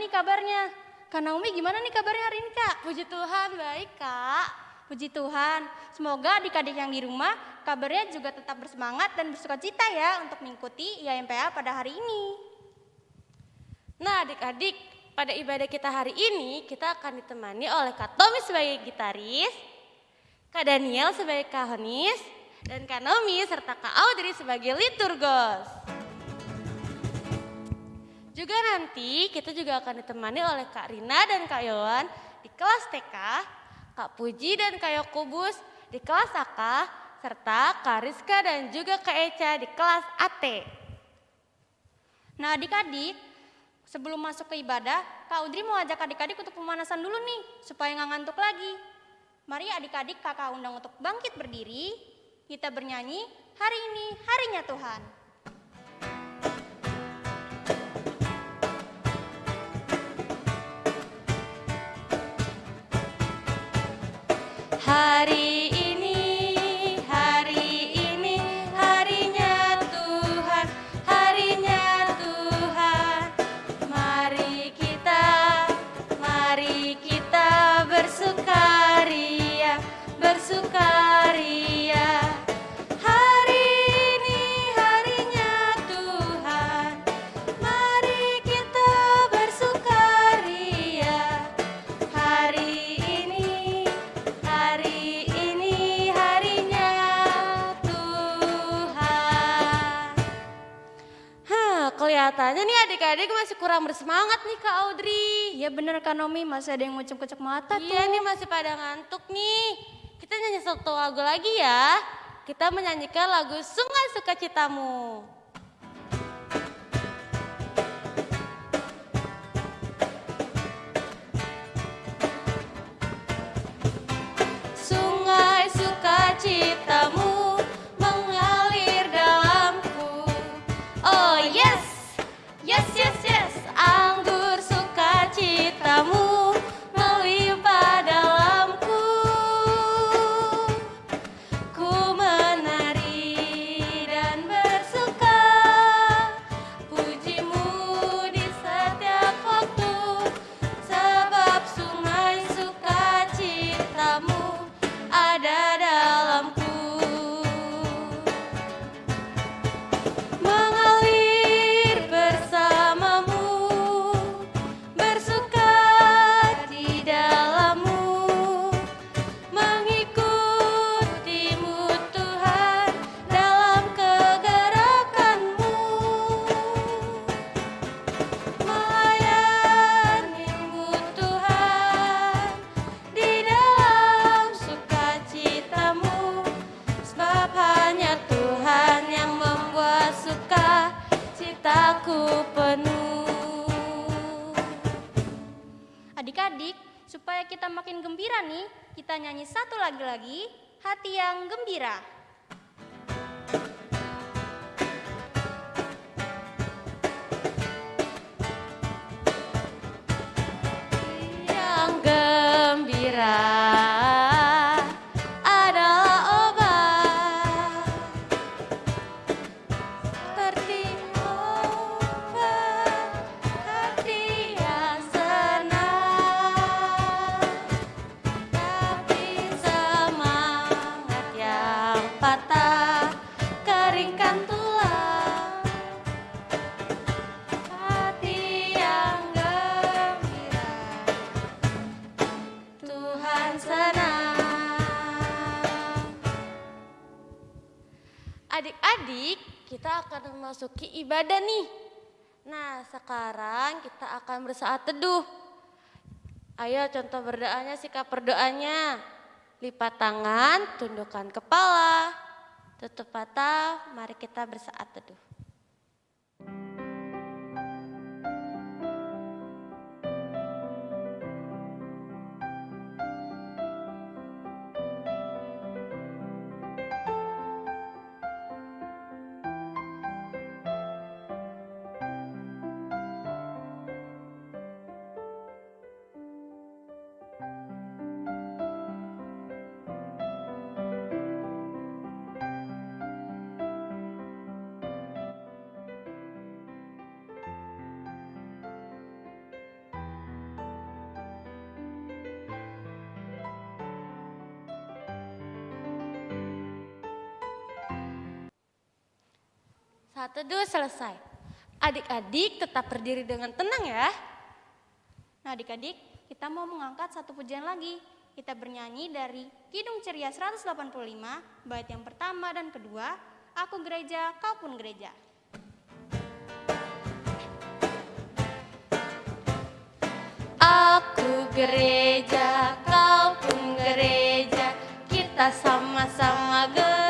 nih kabarnya? Kak Naomi gimana nih kabarnya hari ini kak? Puji Tuhan, baik kak. Puji Tuhan, semoga adik-adik yang di rumah kabarnya juga tetap bersemangat dan bersuka cita ya untuk mengikuti IMPA pada hari ini. Nah adik-adik, pada ibadah kita hari ini kita akan ditemani oleh Kak Tommy sebagai gitaris, Kak Daniel sebagai kahonis, dan Kak Nomi serta Kak Audrey sebagai liturgos. Juga nanti kita juga akan ditemani oleh Kak Rina dan Kak Yowan di kelas TK, Kak Puji dan Kak Yokubus di kelas AK, serta Kak Rizka dan juga Kak Eca di kelas AT. Nah adik-adik, sebelum masuk ke ibadah, Kak Audrey mau ajak adik-adik untuk pemanasan dulu nih, supaya nggak ngantuk lagi. Mari adik-adik kakak undang untuk bangkit berdiri, kita bernyanyi, hari ini harinya Tuhan. Kelihatannya nih adik-adik masih kurang bersemangat nih Kak Audrey. Iya bener Kak Nomi, masih ada yang ngucap-ngucap mata Iya tuh. nih masih pada ngantuk nih. Kita nyanyi satu lagu lagi ya. Kita menyanyikan lagu Sungai Sukacitamu. Sekarang kita akan bersaat teduh. Ayo contoh berdoanya, sikap berdoanya. Lipat tangan, tundukkan kepala, tutup mata, mari kita bersaat teduh. Saat teduh selesai. Adik-adik tetap berdiri dengan tenang ya. Nah adik-adik, kita mau mengangkat satu pujian lagi. Kita bernyanyi dari Kidung Ceria 185, bait yang pertama dan kedua, Aku gereja, kau pun gereja. Aku gereja, kau pun gereja, kita sama-sama gereja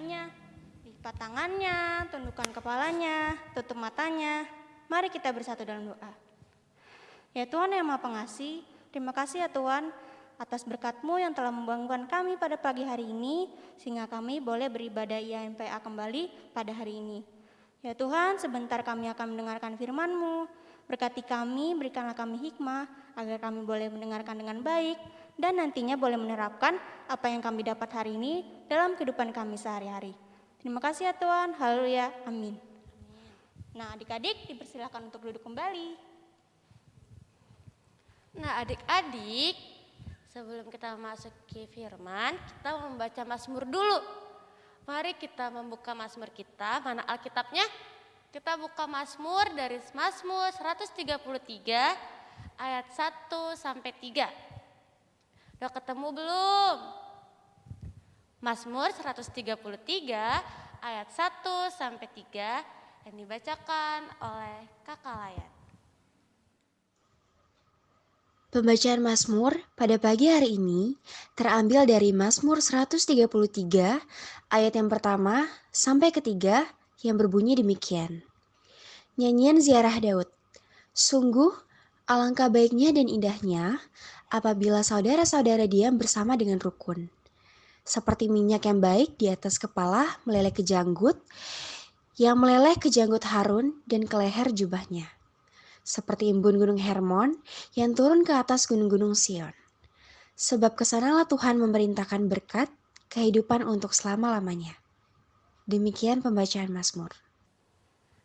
berdoanya. Lipat tangannya, tundukkan kepalanya, tutup matanya. Mari kita bersatu dalam doa. Ya Tuhan yang Maha Pengasih, terima kasih ya Tuhan atas berkat-Mu yang telah membangunkan kami pada pagi hari ini sehingga kami boleh beribadah IMPA kembali pada hari ini. Ya Tuhan, sebentar kami akan mendengarkan firman-Mu. Berkati kami, berikanlah kami hikmah agar kami boleh mendengarkan dengan baik dan nantinya boleh menerapkan apa yang kami dapat hari ini dalam kehidupan kami sehari-hari. Terima kasih ya Tuhan. Haleluya. Amin. Nah, adik-adik dipersilakan untuk duduk kembali. Nah, adik-adik, sebelum kita masuk ke firman, kita membaca Mazmur dulu. Mari kita membuka Mazmur kita, mana Alkitabnya? Kita buka Mazmur dari Mazmur 133 ayat 1 sampai 3. Udah ketemu belum? Mazmur 133 ayat 1 sampai 3 yang dibacakan oleh Kakak Layan. Pembacaan Mazmur pada pagi hari ini terambil dari Mazmur 133 ayat yang pertama sampai ketiga yang berbunyi demikian. Nyanyian ziarah Daud. Sungguh alangkah baiknya dan indahnya apabila saudara-saudara diam bersama dengan rukun. Seperti minyak yang baik di atas kepala meleleh ke janggut, yang meleleh ke janggut Harun dan ke leher jubahnya seperti embun gunung Hermon yang turun ke atas gunung-gunung Sion. Sebab ke sanalah Tuhan memerintahkan berkat kehidupan untuk selama-lamanya. Demikian pembacaan Mazmur.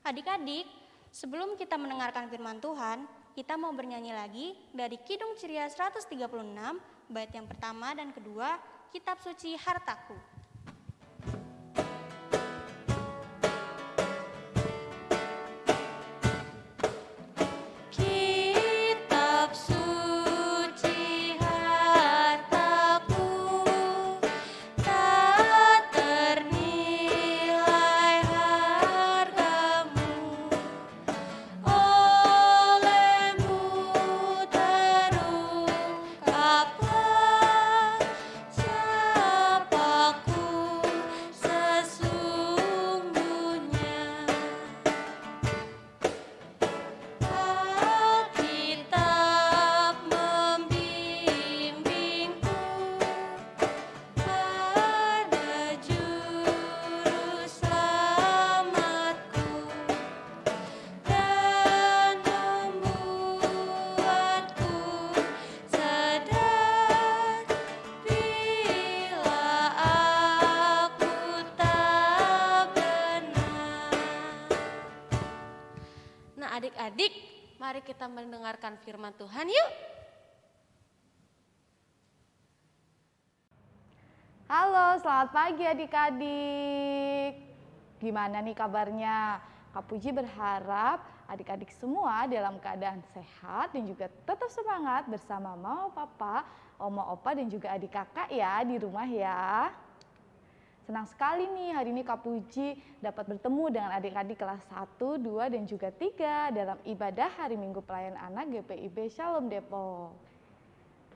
Adik-adik, sebelum kita mendengarkan firman Tuhan, kita mau bernyanyi lagi dari Kidung Ceria 136, bait yang pertama dan kedua, Kitab Suci Hartaku. Mari kita mendengarkan firman Tuhan yuk. Halo, selamat pagi adik-adik. Gimana nih kabarnya? Kak Puji berharap adik-adik semua dalam keadaan sehat dan juga tetap semangat bersama mama, papa, oma, opa dan juga adik kakak ya di rumah ya. Senang sekali nih hari ini Kak Puji dapat bertemu dengan adik-adik kelas 1, 2, dan juga 3 dalam ibadah hari Minggu Pelayan Anak GPIB Shalom Depok.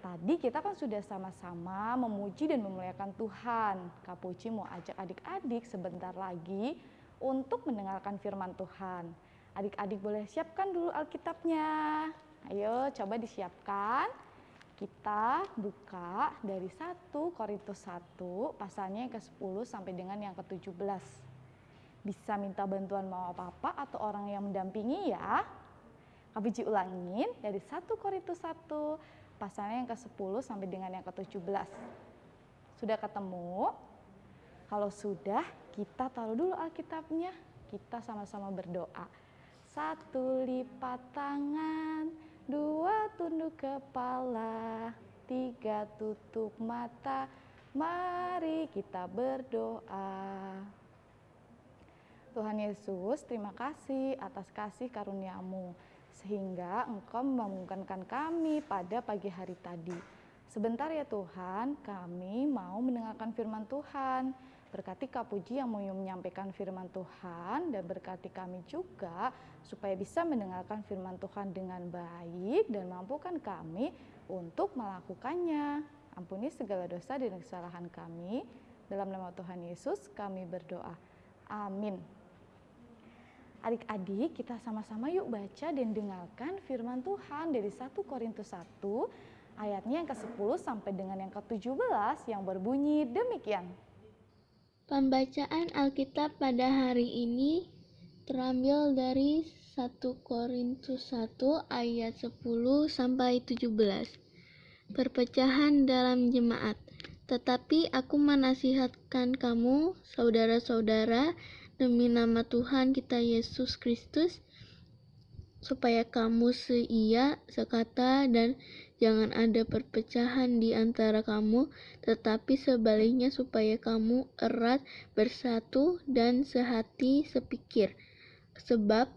Tadi kita kan sudah sama-sama memuji dan memuliakan Tuhan. Kak Puji mau ajak adik-adik sebentar lagi untuk mendengarkan firman Tuhan. Adik-adik boleh siapkan dulu Alkitabnya. Ayo coba disiapkan. Kita buka dari 1 Korintus 1 pasalnya yang ke-10 sampai dengan yang ke-17. Bisa minta bantuan mau apa-apa atau orang yang mendampingi ya. Kak Puji ulangin dari 1 Korintus 1 pasalnya yang ke-10 sampai dengan yang ke-17. Sudah ketemu? Kalau sudah, kita taruh dulu Alkitabnya. Kita sama-sama berdoa. Satu lipat tangan, dua tunduk kepala, tiga tutup mata. Mari kita berdoa. Tuhan Yesus, terima kasih atas kasih karuniamu sehingga Engkau membangunkan kami pada pagi hari tadi. Sebentar ya Tuhan, kami mau mendengarkan firman Tuhan. Berkati Kak Puji yang mau menyampaikan firman Tuhan dan berkati kami juga supaya bisa mendengarkan firman Tuhan dengan baik dan mampukan kami untuk melakukannya. Ampuni segala dosa dan kesalahan kami. Dalam nama Tuhan Yesus kami berdoa. Amin. Adik-adik, kita sama-sama yuk baca dan dengarkan firman Tuhan dari 1 Korintus 1 ayatnya yang ke-10 sampai dengan yang ke-17 yang berbunyi demikian. Pembacaan Alkitab pada hari ini terambil dari 1 Korintus 1 ayat 10 sampai 17. Perpecahan dalam jemaat. Tetapi aku menasihatkan kamu, saudara-saudara, demi nama Tuhan kita Yesus Kristus, supaya kamu seia, sekata, dan jangan ada perpecahan di antara kamu, tetapi sebaliknya supaya kamu erat bersatu dan sehati sepikir. Sebab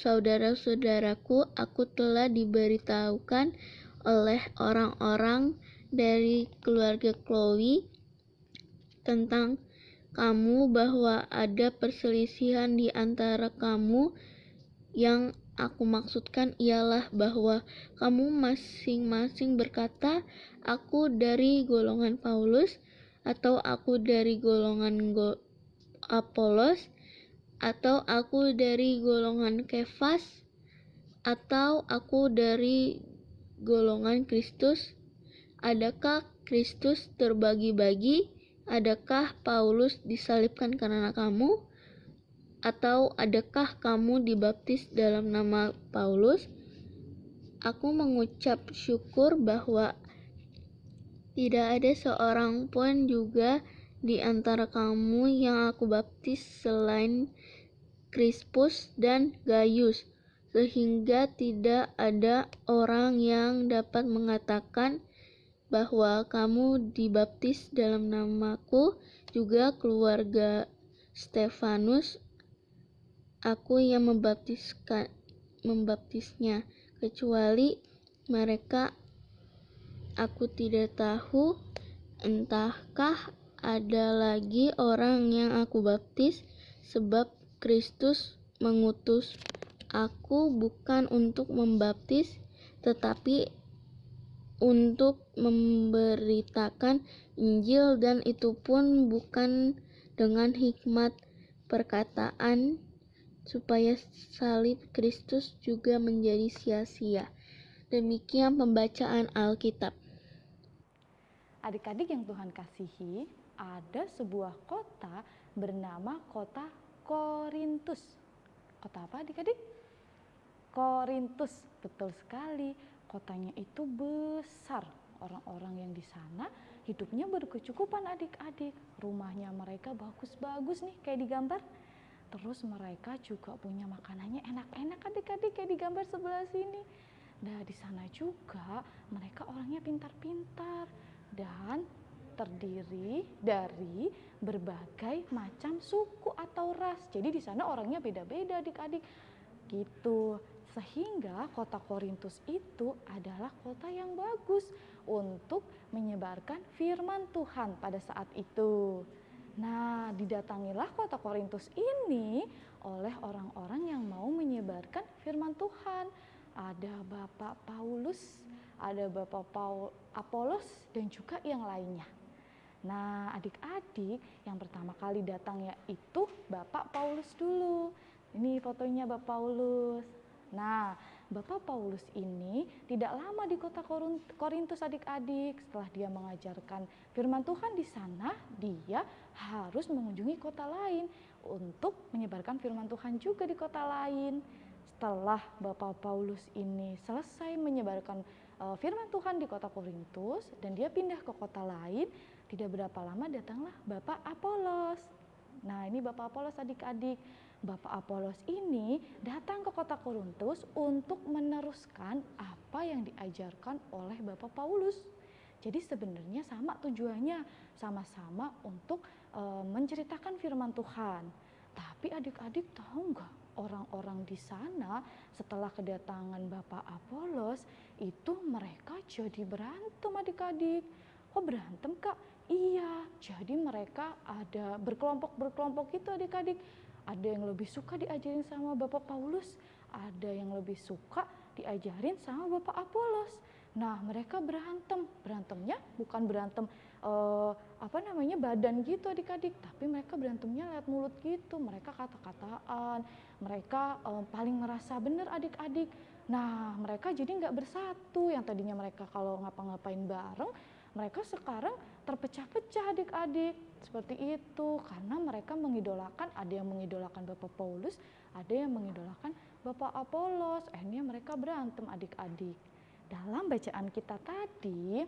saudara-saudaraku, aku telah diberitahukan oleh orang-orang dari keluarga Chloe tentang kamu bahwa ada perselisihan di antara kamu yang aku maksudkan ialah bahwa kamu masing-masing berkata, "Aku dari golongan Paulus," atau "Aku dari golongan Go Apolos," atau "Aku dari golongan Kefas," atau "Aku dari golongan Kristus." Adakah Kristus terbagi-bagi? Adakah Paulus disalibkan karena kamu? Atau adakah kamu dibaptis dalam nama Paulus? Aku mengucap syukur bahwa tidak ada seorang pun juga di antara kamu yang aku baptis selain Crispus dan Gaius, sehingga tidak ada orang yang dapat mengatakan bahwa kamu dibaptis dalam namaku, juga keluarga Stefanus, aku yang membaptiskan membaptisnya, kecuali mereka aku tidak tahu entahkah ada lagi orang yang aku baptis sebab Kristus mengutus aku bukan untuk membaptis tetapi untuk memberitakan Injil dan itu pun bukan dengan hikmat perkataan supaya salib Kristus juga menjadi sia-sia. Demikian pembacaan Alkitab. Adik-adik yang Tuhan kasihi, ada sebuah kota bernama kota Korintus. Kota apa adik-adik? Korintus, betul sekali kotanya itu besar. Orang-orang yang di sana hidupnya berkecukupan adik-adik. Rumahnya mereka bagus-bagus nih kayak di gambar. Terus mereka juga punya makanannya enak-enak adik-adik kayak di gambar sebelah sini. Nah di sana juga mereka orangnya pintar-pintar dan terdiri dari berbagai macam suku atau ras. Jadi di sana orangnya beda-beda adik-adik. Gitu. Sehingga kota Korintus itu adalah kota yang bagus untuk menyebarkan firman Tuhan pada saat itu. Nah, didatangilah kota Korintus ini oleh orang-orang yang mau menyebarkan firman Tuhan. Ada Bapak Paulus, ada Bapak Paul Apolos dan juga yang lainnya. Nah, adik-adik yang pertama kali datang yaitu Bapak Paulus dulu. Ini fotonya Bapak Paulus. Nah, Bapak Paulus ini tidak lama di kota Korintus adik-adik. Setelah dia mengajarkan firman Tuhan di sana, dia harus mengunjungi kota lain untuk menyebarkan firman Tuhan juga di kota lain. Setelah Bapak Paulus ini selesai menyebarkan uh, firman Tuhan di kota Korintus dan dia pindah ke kota lain, tidak berapa lama datanglah Bapak Apolos. Nah, ini Bapak Apolos adik-adik Bapak Apolos ini datang ke kota Korintus untuk meneruskan apa yang diajarkan oleh Bapak Paulus. Jadi sebenarnya sama tujuannya, sama-sama untuk e, menceritakan firman Tuhan. Tapi adik-adik tahu nggak orang-orang di sana setelah kedatangan Bapak Apolos itu mereka jadi berantem adik-adik. Kok berantem kak? Iya, jadi mereka ada berkelompok-berkelompok gitu adik-adik ada yang lebih suka diajarin sama Bapak Paulus, ada yang lebih suka diajarin sama Bapak Apolos. Nah, mereka berantem. Berantemnya bukan berantem uh, apa namanya badan gitu adik-adik, tapi mereka berantemnya lewat mulut gitu. Mereka kata-kataan, mereka uh, paling ngerasa benar adik-adik. Nah, mereka jadi nggak bersatu. Yang tadinya mereka kalau ngapa-ngapain bareng, mereka sekarang terpecah-pecah adik-adik. Seperti itu karena mereka mengidolakan ada yang mengidolakan Bapak Paulus ada yang mengidolakan Bapak Apolos. Akhirnya mereka berantem adik-adik. Dalam bacaan kita tadi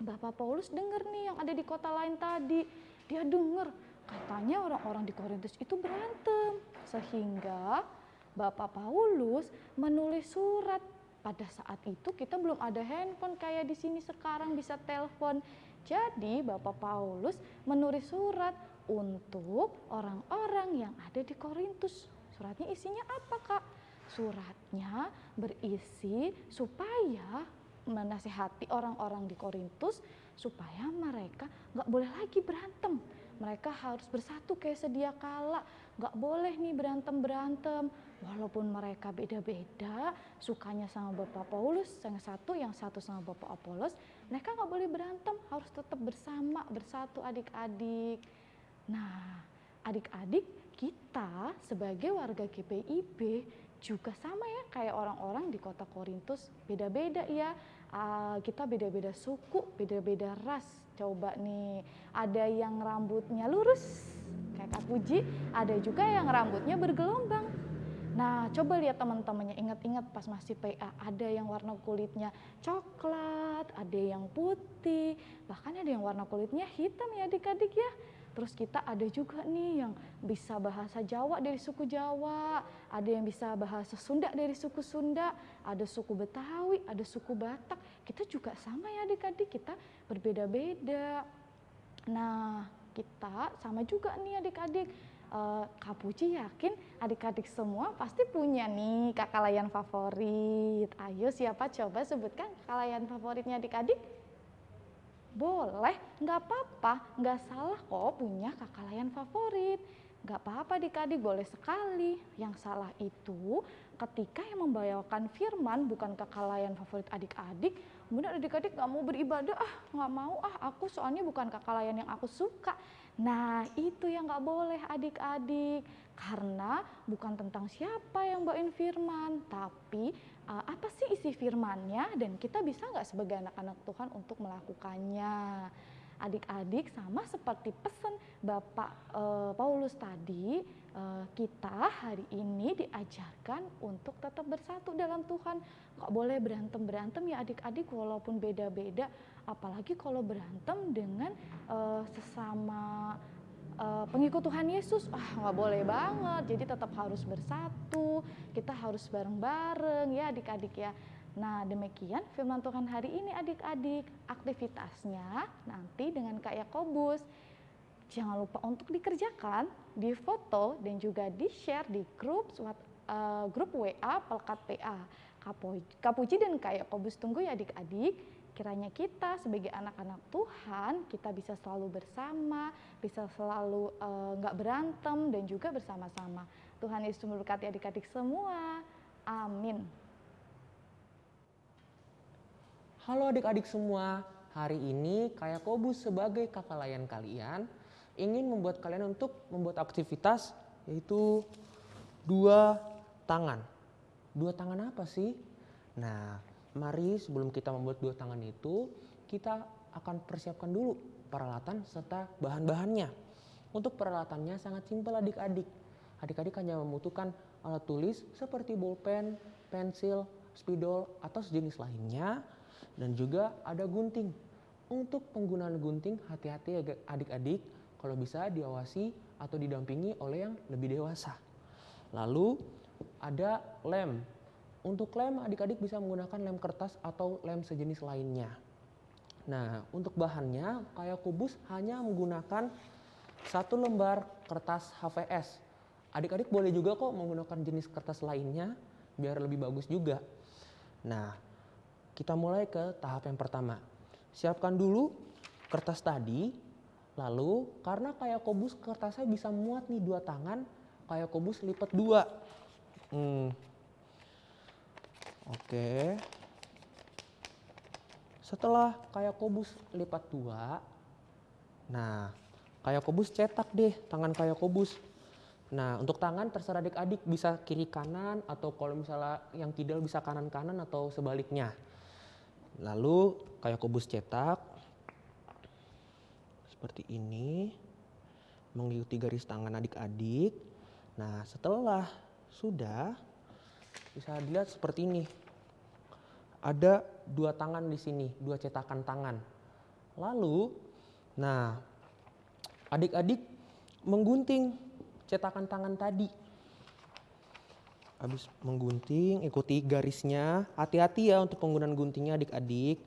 Bapak Paulus dengar nih yang ada di kota lain tadi. Dia dengar katanya orang-orang di Korintus itu berantem. Sehingga Bapak Paulus menulis surat pada saat itu kita belum ada handphone kayak di sini sekarang bisa telepon jadi Bapak Paulus menulis surat untuk orang-orang yang ada di Korintus. Suratnya isinya apa kak? Suratnya berisi supaya menasehati orang-orang di Korintus supaya mereka nggak boleh lagi berantem. Mereka harus bersatu kayak sedia kala, nggak boleh nih berantem berantem walaupun mereka beda-beda sukanya sama Bapak Paulus yang satu yang satu sama Bapak Apolos mereka nggak boleh berantem harus tetap bersama bersatu adik-adik. Nah adik-adik kita sebagai warga GPIB juga sama ya kayak orang-orang di kota Korintus. Beda-beda ya kita beda-beda suku beda-beda ras. Coba nih ada yang rambutnya lurus kayak Kak Puji ada juga yang rambutnya bergelombang Nah, coba lihat teman-temannya, ingat-ingat pas masih PA, ada yang warna kulitnya coklat, ada yang putih, bahkan ada yang warna kulitnya hitam ya adik-adik ya. Terus kita ada juga nih yang bisa bahasa Jawa dari suku Jawa, ada yang bisa bahasa Sunda dari suku Sunda, ada suku Betawi, ada suku Batak. Kita juga sama ya adik-adik, kita berbeda-beda. Nah, kita sama juga nih adik-adik uh, Kak Puji yakin adik-adik semua pasti punya nih kakak layan favorit. Ayo siapa coba sebutkan kakak layan favoritnya adik-adik? Boleh, nggak apa-apa, nggak salah kok punya kakak layan favorit. Nggak apa-apa adik-adik, boleh sekali. Yang salah itu ketika yang membawakan firman bukan kakak layan favorit adik-adik, kemudian adik-adik nggak mau beribadah, ah nggak mau ah aku soalnya bukan kakak layan yang aku suka. Nah, itu yang nggak boleh adik-adik, karena bukan tentang siapa yang bawain firman, tapi uh, apa sih isi firmannya dan kita bisa nggak sebagai anak-anak Tuhan untuk melakukannya. Adik-adik sama seperti pesan Bapak uh, Paulus tadi, uh, kita hari ini diajarkan untuk tetap bersatu dalam Tuhan. Kok boleh berantem-berantem ya adik-adik walaupun beda-beda apalagi kalau berantem dengan uh, sesama uh, pengikut Tuhan Yesus, ah nggak boleh banget. Jadi tetap harus bersatu, kita harus bareng-bareng ya adik-adik ya. Nah demikian firman Tuhan hari ini adik-adik aktivitasnya nanti dengan Kak Yakobus. Jangan lupa untuk dikerjakan, difoto dan juga di share di grup uh, grup WA Pelkat PA. Kapuji dan Kak Yakobus tunggu ya adik-adik kiranya kita sebagai anak-anak Tuhan kita bisa selalu bersama, bisa selalu nggak uh, berantem dan juga bersama-sama. Tuhan Yesus memberkati adik-adik semua. Amin. Halo adik-adik semua, hari ini kayak Kobus sebagai kakak layan kalian ingin membuat kalian untuk membuat aktivitas yaitu dua tangan. Dua tangan apa sih? Nah, mari sebelum kita membuat dua tangan itu, kita akan persiapkan dulu peralatan serta bahan-bahannya. Untuk peralatannya sangat simpel adik-adik. Adik-adik hanya membutuhkan alat tulis seperti bolpen, pensil, spidol, atau sejenis lainnya, dan juga ada gunting. Untuk penggunaan gunting, hati-hati adik-adik kalau bisa diawasi atau didampingi oleh yang lebih dewasa. Lalu ada lem. Untuk lem adik-adik bisa menggunakan lem kertas atau lem sejenis lainnya. Nah, untuk bahannya kayak kubus hanya menggunakan satu lembar kertas HVS. Adik-adik boleh juga kok menggunakan jenis kertas lainnya biar lebih bagus juga. Nah, kita mulai ke tahap yang pertama. Siapkan dulu kertas tadi, lalu karena kayak kobus kertasnya bisa muat nih dua tangan, kayak kobus lipat dua. Hmm. Oke. Setelah kayak kobus lipat dua, nah kayak kobus cetak deh tangan kayak kobus. Nah untuk tangan terserah adik-adik bisa kiri kanan atau kalau misalnya yang kidal bisa kanan kanan atau sebaliknya. Lalu kayak kubus cetak seperti ini mengikuti garis tangan adik-adik. Nah, setelah sudah bisa dilihat seperti ini. Ada dua tangan di sini, dua cetakan tangan. Lalu, nah, adik-adik menggunting cetakan tangan tadi. Habis menggunting ikuti garisnya. Hati-hati ya untuk penggunaan guntingnya adik-adik.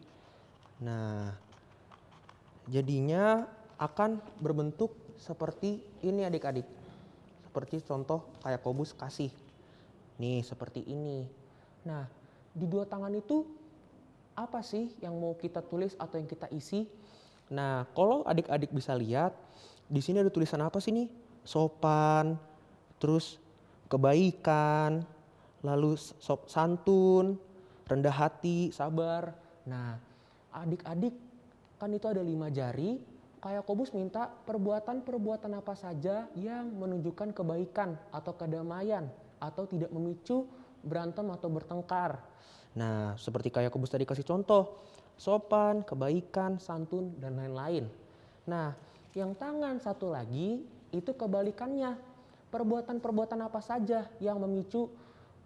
Nah jadinya akan berbentuk seperti ini adik-adik. Seperti contoh kayak kobus kasih. Nih seperti ini. Nah di dua tangan itu apa sih yang mau kita tulis atau yang kita isi nah kalau adik-adik bisa lihat di sini ada tulisan apa sih nih sopan terus kebaikan, lalu sop santun, rendah hati, sabar. Nah, adik-adik kan itu ada lima jari. Kayak Kobus minta perbuatan-perbuatan apa saja yang menunjukkan kebaikan atau kedamaian atau tidak memicu berantem atau bertengkar. Nah, seperti kayak Kobus tadi kasih contoh, sopan, kebaikan, santun, dan lain-lain. Nah, yang tangan satu lagi itu kebalikannya perbuatan-perbuatan apa saja yang memicu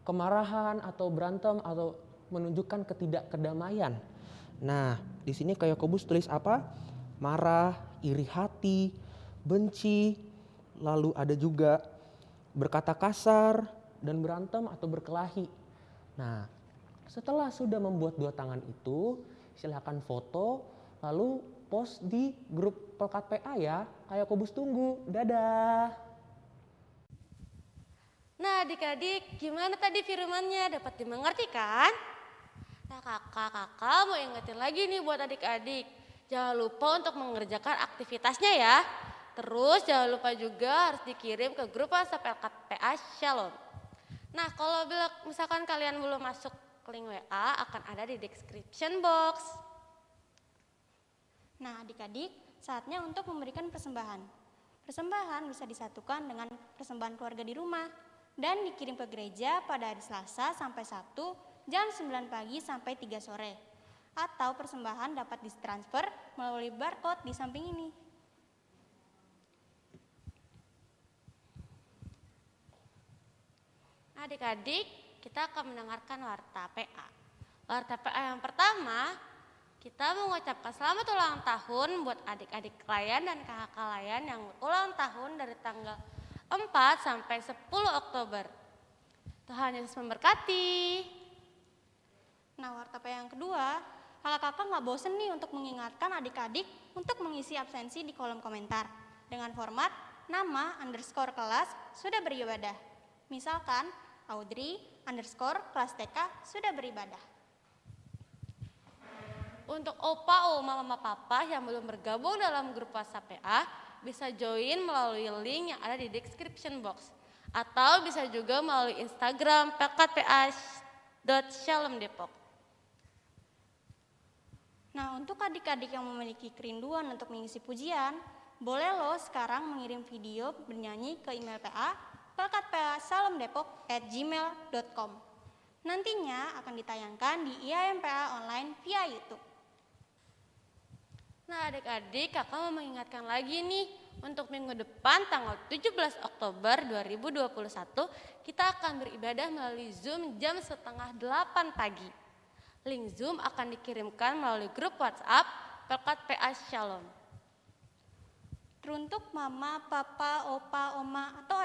kemarahan atau berantem atau menunjukkan ketidakkedamaian. Nah, di sini kayak Kobus tulis apa? Marah, iri hati, benci, lalu ada juga berkata kasar dan berantem atau berkelahi. Nah, setelah sudah membuat dua tangan itu, silahkan foto lalu post di grup Pelkat PA ya. Kayak Kobus tunggu. Dadah. Nah adik-adik gimana tadi firmannya dapat dimengerti kan? Nah kakak-kakak mau ingetin lagi nih buat adik-adik. Jangan lupa untuk mengerjakan aktivitasnya ya. Terus jangan lupa juga harus dikirim ke grup WhatsApp LKPA Shalom. Nah kalau misalkan kalian belum masuk link WA akan ada di description box. Nah adik-adik saatnya untuk memberikan persembahan. Persembahan bisa disatukan dengan persembahan keluarga di rumah dan dikirim ke gereja pada hari Selasa sampai Sabtu jam 9 pagi sampai 3 sore. Atau persembahan dapat ditransfer melalui barcode di samping ini. Adik-adik, kita akan mendengarkan warta PA. Warta PA yang pertama, Kita mengucapkan selamat ulang tahun buat adik-adik kalian dan kakak kalian yang ulang tahun dari tanggal 4 sampai 10 Oktober. Tuhan Yesus memberkati. Nah, warta yang kedua, kakak-kakak nggak bosen nih untuk mengingatkan adik-adik untuk mengisi absensi di kolom komentar dengan format nama underscore kelas sudah beribadah. Misalkan Audrey underscore kelas TK sudah beribadah. Untuk opa, oma, mama, papa yang belum bergabung dalam grup WhatsApp PA, bisa join melalui link yang ada di description box. Atau bisa juga melalui Instagram pekatpa.shalom Depok. Nah, untuk adik-adik yang memiliki kerinduan untuk mengisi pujian, boleh lo sekarang mengirim video bernyanyi ke email PA pelkatpa.salamdepok@gmail.com. Nantinya akan ditayangkan di IAMPA online via YouTube. Nah adik-adik kakak mau mengingatkan lagi nih untuk minggu depan tanggal 17 Oktober 2021 kita akan beribadah melalui Zoom jam setengah 8 pagi. Link Zoom akan dikirimkan melalui grup WhatsApp Pelkat PA Shalom. Teruntuk mama, papa, opa, oma, atau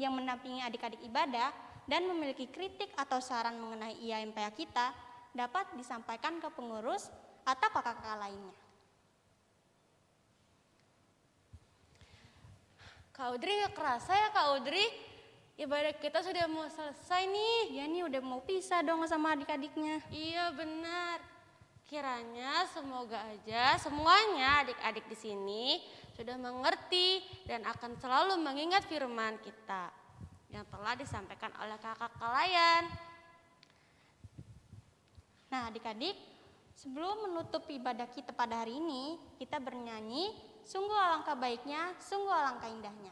yang mendampingi adik-adik ibadah dan memiliki kritik atau saran mengenai IAMPA kita dapat disampaikan ke pengurus atau kakak-kakak lainnya. Kak Audrey gak kerasa ya Kak Audrey? Ibadah kita sudah mau selesai nih. Ya nih udah mau pisah dong sama adik-adiknya. Iya benar. Kiranya semoga aja semuanya adik-adik di sini sudah mengerti dan akan selalu mengingat firman kita yang telah disampaikan oleh kakak kalian. Nah adik-adik, sebelum menutup ibadah kita pada hari ini, kita bernyanyi Sungguh alangkah baiknya, sungguh alangkah indahnya.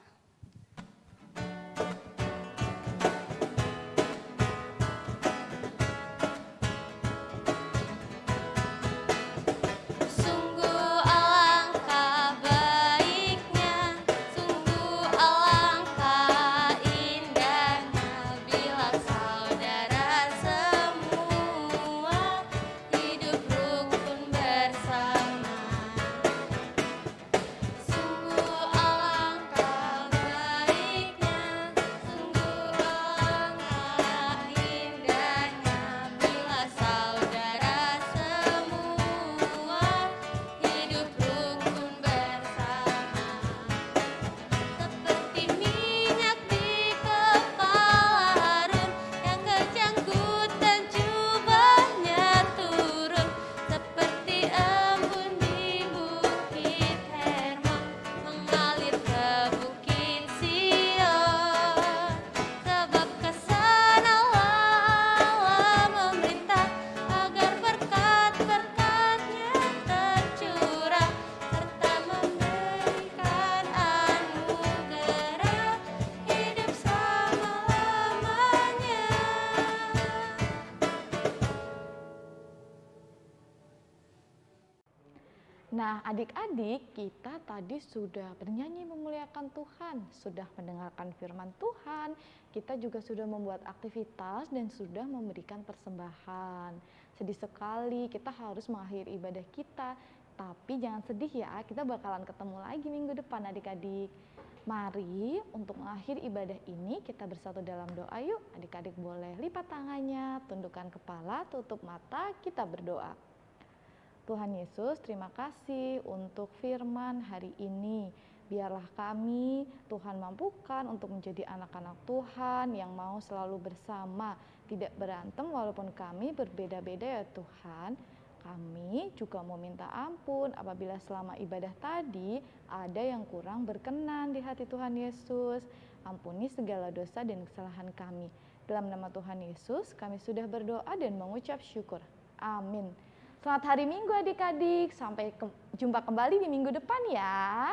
Nah, adik-adik, kita tadi sudah bernyanyi memuliakan Tuhan, sudah mendengarkan firman Tuhan, kita juga sudah membuat aktivitas dan sudah memberikan persembahan. Sedih sekali kita harus mengakhiri ibadah kita, tapi jangan sedih ya, kita bakalan ketemu lagi minggu depan adik-adik. Mari untuk mengakhiri ibadah ini kita bersatu dalam doa yuk. Adik-adik boleh lipat tangannya, tundukkan kepala, tutup mata, kita berdoa. Tuhan Yesus, terima kasih untuk firman hari ini. Biarlah kami, Tuhan mampukan untuk menjadi anak-anak Tuhan yang mau selalu bersama, tidak berantem walaupun kami berbeda-beda ya Tuhan. Kami juga mau minta ampun apabila selama ibadah tadi ada yang kurang berkenan di hati Tuhan Yesus. Ampuni segala dosa dan kesalahan kami. Dalam nama Tuhan Yesus, kami sudah berdoa dan mengucap syukur. Amin. Selamat hari Minggu adik-adik. Sampai ke jumpa kembali di minggu depan ya.